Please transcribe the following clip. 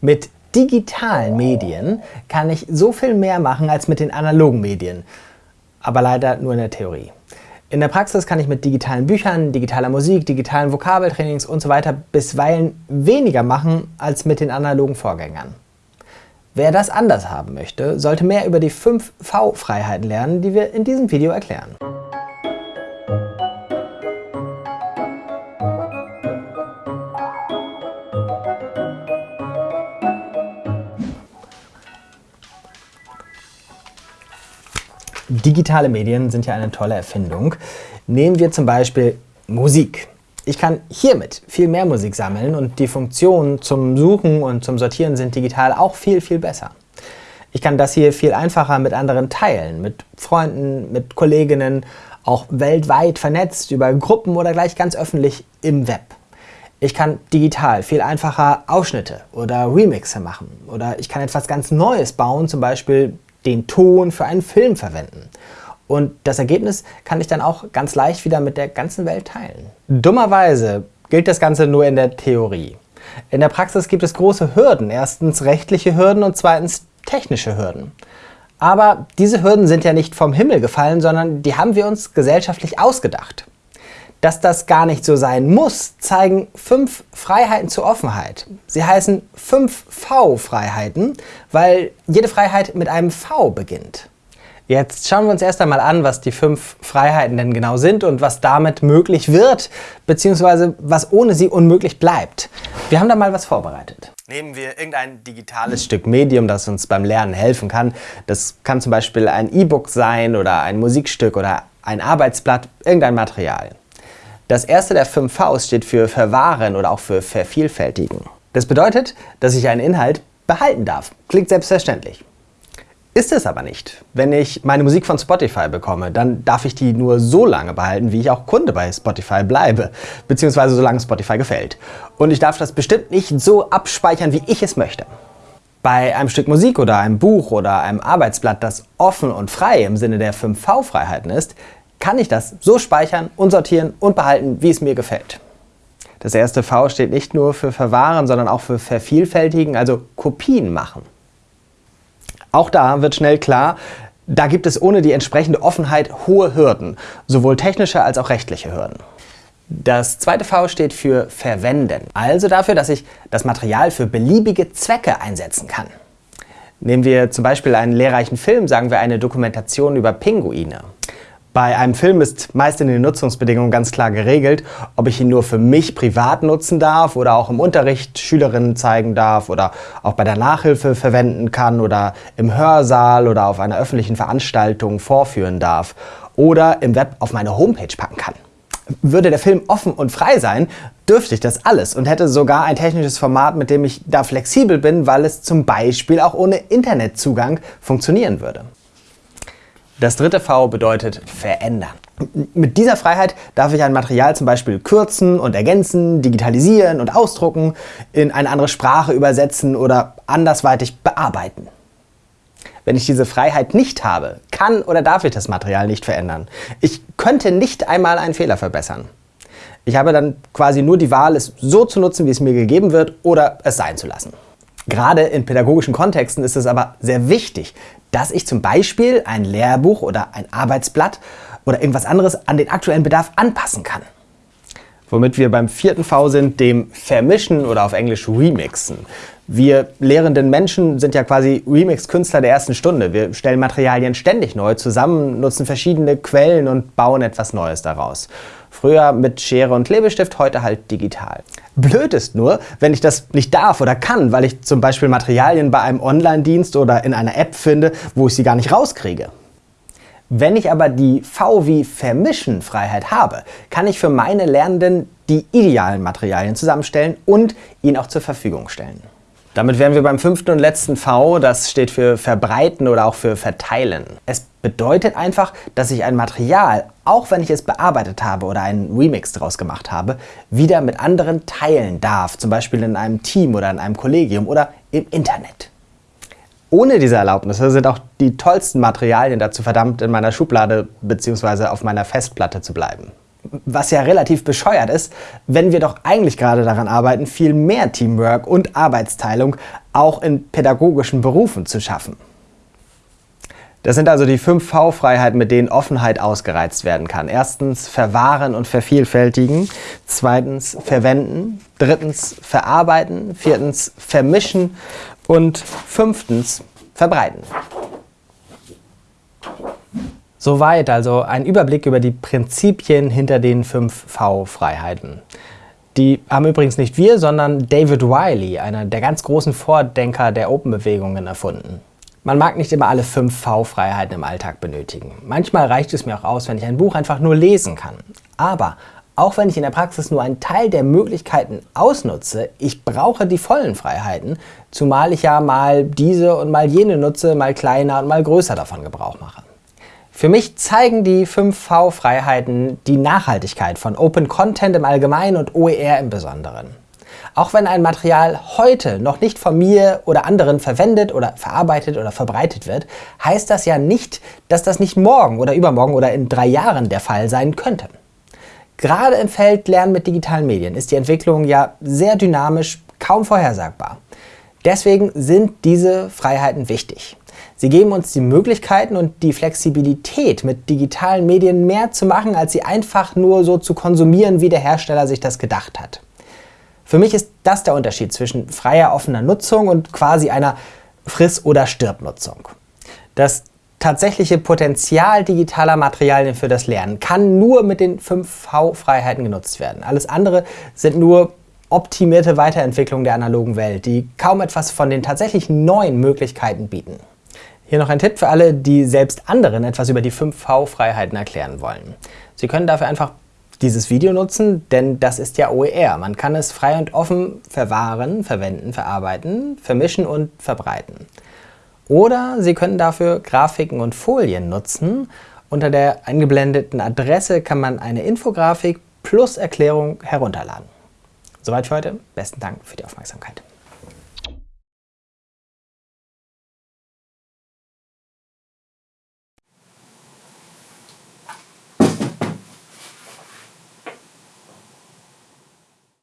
Mit digitalen Medien kann ich so viel mehr machen als mit den analogen Medien. Aber leider nur in der Theorie. In der Praxis kann ich mit digitalen Büchern, digitaler Musik, digitalen Vokabeltrainings usw. So bisweilen weniger machen als mit den analogen Vorgängern. Wer das anders haben möchte, sollte mehr über die 5 V-Freiheiten lernen, die wir in diesem Video erklären. Digitale Medien sind ja eine tolle Erfindung. Nehmen wir zum Beispiel Musik. Ich kann hiermit viel mehr Musik sammeln und die Funktionen zum Suchen und zum Sortieren sind digital auch viel, viel besser. Ich kann das hier viel einfacher mit anderen teilen, mit Freunden, mit Kolleginnen, auch weltweit vernetzt, über Gruppen oder gleich ganz öffentlich im Web. Ich kann digital viel einfacher Ausschnitte oder Remixe machen oder ich kann etwas ganz Neues bauen, zum Beispiel den Ton für einen Film verwenden. Und das Ergebnis kann ich dann auch ganz leicht wieder mit der ganzen Welt teilen. Dummerweise gilt das Ganze nur in der Theorie. In der Praxis gibt es große Hürden. Erstens rechtliche Hürden und zweitens technische Hürden. Aber diese Hürden sind ja nicht vom Himmel gefallen, sondern die haben wir uns gesellschaftlich ausgedacht. Dass das gar nicht so sein muss, zeigen fünf Freiheiten zur Offenheit. Sie heißen 5V-Freiheiten, weil jede Freiheit mit einem V beginnt. Jetzt schauen wir uns erst einmal an, was die fünf Freiheiten denn genau sind und was damit möglich wird, beziehungsweise was ohne sie unmöglich bleibt. Wir haben da mal was vorbereitet. Nehmen wir irgendein digitales Stück Medium, das uns beim Lernen helfen kann. Das kann zum Beispiel ein E-Book sein oder ein Musikstück oder ein Arbeitsblatt, irgendein Material. Das erste der fünf Vs steht für verwahren oder auch für vervielfältigen. Das bedeutet, dass ich einen Inhalt behalten darf. Klingt selbstverständlich. Ist es aber nicht. Wenn ich meine Musik von Spotify bekomme, dann darf ich die nur so lange behalten, wie ich auch Kunde bei Spotify bleibe, beziehungsweise solange Spotify gefällt. Und ich darf das bestimmt nicht so abspeichern, wie ich es möchte. Bei einem Stück Musik oder einem Buch oder einem Arbeitsblatt, das offen und frei im Sinne der 5V-Freiheiten ist, kann ich das so speichern und sortieren und behalten, wie es mir gefällt. Das erste V steht nicht nur für verwahren, sondern auch für vervielfältigen, also Kopien machen. Auch da wird schnell klar, da gibt es ohne die entsprechende Offenheit hohe Hürden, sowohl technische als auch rechtliche Hürden. Das zweite V steht für verwenden, also dafür, dass ich das Material für beliebige Zwecke einsetzen kann. Nehmen wir zum Beispiel einen lehrreichen Film, sagen wir eine Dokumentation über Pinguine. Bei einem Film ist meist in den Nutzungsbedingungen ganz klar geregelt, ob ich ihn nur für mich privat nutzen darf oder auch im Unterricht Schülerinnen zeigen darf oder auch bei der Nachhilfe verwenden kann oder im Hörsaal oder auf einer öffentlichen Veranstaltung vorführen darf oder im Web auf meine Homepage packen kann. Würde der Film offen und frei sein, dürfte ich das alles und hätte sogar ein technisches Format, mit dem ich da flexibel bin, weil es zum Beispiel auch ohne Internetzugang funktionieren würde. Das dritte V bedeutet verändern. Mit dieser Freiheit darf ich ein Material zum Beispiel kürzen und ergänzen, digitalisieren und ausdrucken, in eine andere Sprache übersetzen oder andersweitig bearbeiten. Wenn ich diese Freiheit nicht habe, kann oder darf ich das Material nicht verändern. Ich könnte nicht einmal einen Fehler verbessern. Ich habe dann quasi nur die Wahl, es so zu nutzen, wie es mir gegeben wird, oder es sein zu lassen. Gerade in pädagogischen Kontexten ist es aber sehr wichtig, dass ich zum Beispiel ein Lehrbuch oder ein Arbeitsblatt oder irgendwas anderes an den aktuellen Bedarf anpassen kann. Womit wir beim vierten V sind, dem Vermischen oder auf Englisch Remixen. Wir lehrenden Menschen sind ja quasi Remix-Künstler der ersten Stunde. Wir stellen Materialien ständig neu zusammen, nutzen verschiedene Quellen und bauen etwas Neues daraus. Früher mit Schere und Klebestift, heute halt digital. Blöd ist nur, wenn ich das nicht darf oder kann, weil ich zum Beispiel Materialien bei einem Online-Dienst oder in einer App finde, wo ich sie gar nicht rauskriege. Wenn ich aber die V wie Vermischen Freiheit habe, kann ich für meine Lernenden die idealen Materialien zusammenstellen und ihnen auch zur Verfügung stellen. Damit wären wir beim fünften und letzten V, das steht für verbreiten oder auch für verteilen. Es bedeutet einfach, dass ich ein Material, auch wenn ich es bearbeitet habe oder einen Remix daraus gemacht habe, wieder mit anderen teilen darf, zum Beispiel in einem Team oder in einem Kollegium oder im Internet. Ohne diese Erlaubnisse sind auch die tollsten Materialien dazu verdammt, in meiner Schublade bzw. auf meiner Festplatte zu bleiben. Was ja relativ bescheuert ist, wenn wir doch eigentlich gerade daran arbeiten, viel mehr Teamwork und Arbeitsteilung auch in pädagogischen Berufen zu schaffen. Das sind also die fünf V-Freiheiten, mit denen Offenheit ausgereizt werden kann. Erstens verwahren und vervielfältigen. Zweitens verwenden. Drittens verarbeiten. Viertens vermischen. Und fünftens verbreiten. Soweit also ein Überblick über die Prinzipien hinter den fünf V-Freiheiten. Die haben übrigens nicht wir, sondern David Wiley, einer der ganz großen Vordenker der Open-Bewegungen, erfunden. Man mag nicht immer alle fünf V-Freiheiten im Alltag benötigen. Manchmal reicht es mir auch aus, wenn ich ein Buch einfach nur lesen kann. Aber auch wenn ich in der Praxis nur einen Teil der Möglichkeiten ausnutze, ich brauche die vollen Freiheiten, zumal ich ja mal diese und mal jene nutze, mal kleiner und mal größer davon Gebrauch mache. Für mich zeigen die 5V-Freiheiten die Nachhaltigkeit von Open Content im Allgemeinen und OER im Besonderen. Auch wenn ein Material heute noch nicht von mir oder anderen verwendet oder verarbeitet oder verbreitet wird, heißt das ja nicht, dass das nicht morgen oder übermorgen oder in drei Jahren der Fall sein könnte. Gerade im Feld Lernen mit digitalen Medien ist die Entwicklung ja sehr dynamisch, kaum vorhersagbar. Deswegen sind diese Freiheiten wichtig. Sie geben uns die Möglichkeiten und die Flexibilität, mit digitalen Medien mehr zu machen, als sie einfach nur so zu konsumieren, wie der Hersteller sich das gedacht hat. Für mich ist das der Unterschied zwischen freier offener Nutzung und quasi einer Friss- oder Stirb-Nutzung. Das tatsächliche Potenzial digitaler Materialien für das Lernen kann nur mit den 5V-Freiheiten genutzt werden. Alles andere sind nur optimierte Weiterentwicklungen der analogen Welt, die kaum etwas von den tatsächlich neuen Möglichkeiten bieten. Hier noch ein Tipp für alle, die selbst anderen etwas über die 5V-Freiheiten erklären wollen. Sie können dafür einfach dieses Video nutzen, denn das ist ja OER. Man kann es frei und offen verwahren, verwenden, verarbeiten, vermischen und verbreiten. Oder Sie können dafür Grafiken und Folien nutzen. Unter der eingeblendeten Adresse kann man eine Infografik plus Erklärung herunterladen. Soweit für heute. Besten Dank für die Aufmerksamkeit.